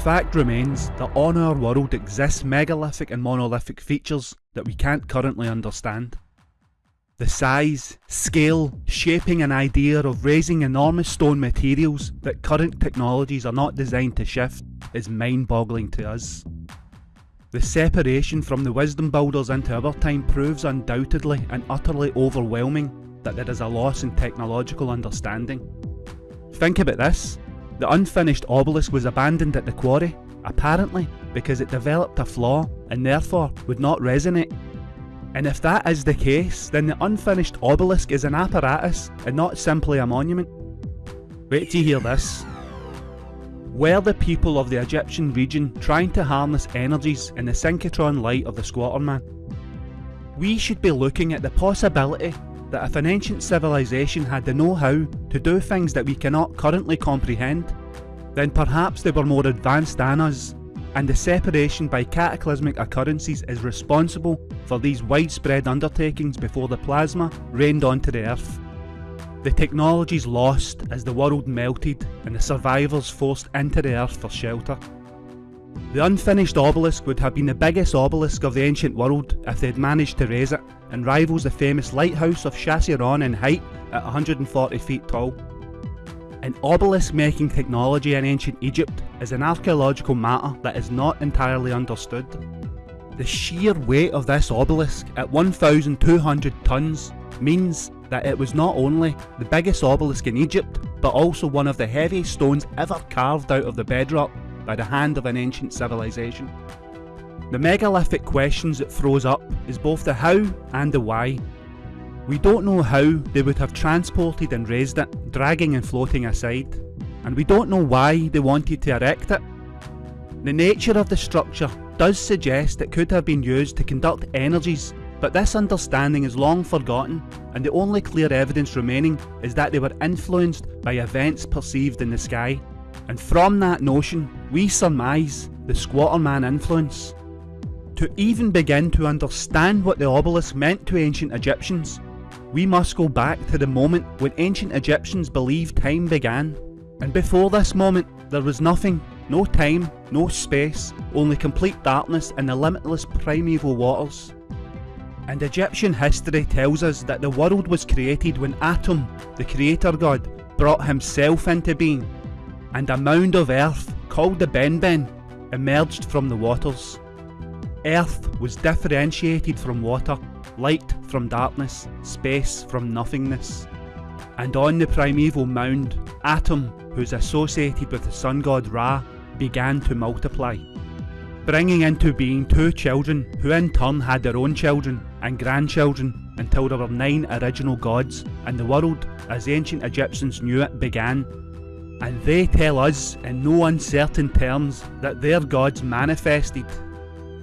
fact remains that on our world exist megalithic and monolithic features that we can't currently understand. The size, scale, shaping and idea of raising enormous stone materials that current technologies are not designed to shift is mind-boggling to us. The separation from the wisdom builders into our time proves undoubtedly and utterly overwhelming that there is a loss in technological understanding. Think about this, the unfinished obelisk was abandoned at the quarry, apparently because it developed a flaw and therefore would not resonate and if that is the case, then the unfinished obelisk is an apparatus and not simply a monument. Wait to hear this. Were the people of the Egyptian region trying to harness energies in the synchrotron light of the Squatter Man? We should be looking at the possibility that if an ancient civilization had the know-how to do things that we cannot currently comprehend, then perhaps they were more advanced than us and the separation by cataclysmic occurrences is responsible for these widespread undertakings before the plasma rained onto the earth. The technologies lost as the world melted and the survivors forced into the earth for shelter. The unfinished obelisk would have been the biggest obelisk of the ancient world if they had managed to raise it, and rivals the famous lighthouse of Chasseron in height at 140 feet tall. An obelisk making technology in ancient Egypt is an archaeological matter that is not entirely understood. The sheer weight of this obelisk at 1,200 tonnes means that it was not only the biggest obelisk in Egypt, but also one of the heaviest stones ever carved out of the bedrock by the hand of an ancient civilization. The megalithic questions it throws up is both the how and the why, we don't know how they would have transported and raised it, dragging and floating aside, and we don't know why they wanted to erect it. The nature of the structure does suggest it could have been used to conduct energies, but this understanding is long forgotten, and the only clear evidence remaining is that they were influenced by events perceived in the sky. And from that notion, we surmise the Squatter Man influence. To even begin to understand what the obelisk meant to ancient Egyptians, we must go back to the moment when ancient Egyptians believed time began. And before this moment, there was nothing, no time, no space, only complete darkness and the limitless primeval waters. And Egyptian history tells us that the world was created when Atum, the creator god, brought himself into being, and a mound of earth, called the Benben, emerged from the waters. Earth was differentiated from water light from darkness, space from nothingness. And on the primeval mound, Atum, who's associated with the sun god Ra, began to multiply, bringing into being two children who in turn had their own children and grandchildren until there were nine original gods and the world, as ancient Egyptians knew it, began. And they tell us in no uncertain terms that their gods manifested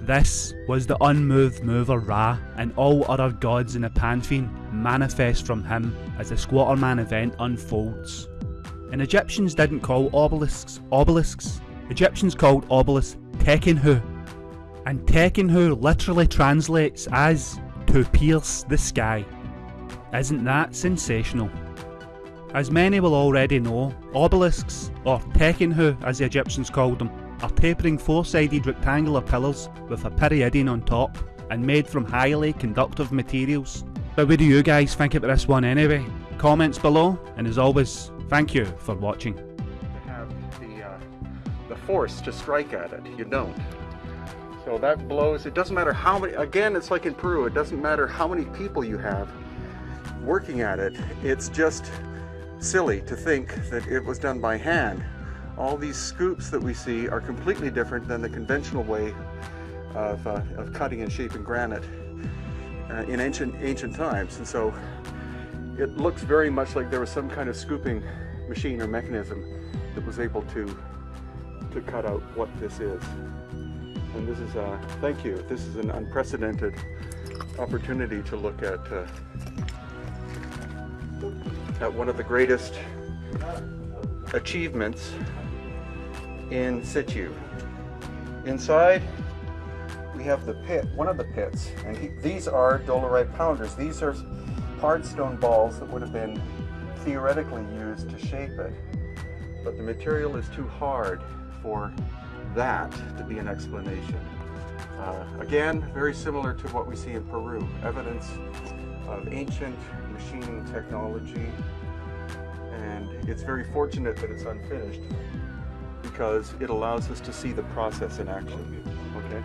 this was the unmoved mover Ra, and all other gods in the pantheon manifest from him as the Squatterman event unfolds. And Egyptians didn't call obelisks obelisks, Egyptians called obelisks Tekenhu, and Tekenhu literally translates as to pierce the sky. Isn't that sensational? As many will already know, obelisks, or Tekenhu as the Egyptians called them, are tapering four-sided rectangular pillars with a pyramidion on top and made from highly conductive materials. But what do you guys think about this one anyway? Comments below, and as always, thank you for watching. have the, uh, the force to strike at it, you don't. So that blows, it doesn't matter how many, again it's like in Peru, it doesn't matter how many people you have working at it, it's just silly to think that it was done by hand. All these scoops that we see are completely different than the conventional way of, uh, of cutting and shaping granite uh, in ancient ancient times. And so it looks very much like there was some kind of scooping machine or mechanism that was able to to cut out what this is. And this is uh thank you. This is an unprecedented opportunity to look at at one of the greatest achievements in situ. Inside, we have the pit, one of the pits, and he, these are dolerite pounders. These are hard stone balls that would have been theoretically used to shape it, but the material is too hard for that to be an explanation. Uh, again, very similar to what we see in Peru, evidence of ancient machining technology and it's very fortunate that it's unfinished because it allows us to see the process in action, okay?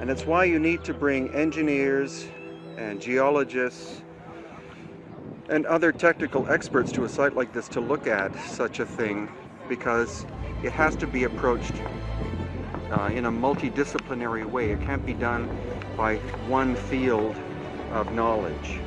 And it's why you need to bring engineers and geologists and other technical experts to a site like this to look at such a thing because it has to be approached uh, in a multidisciplinary way. It can't be done by one field of knowledge.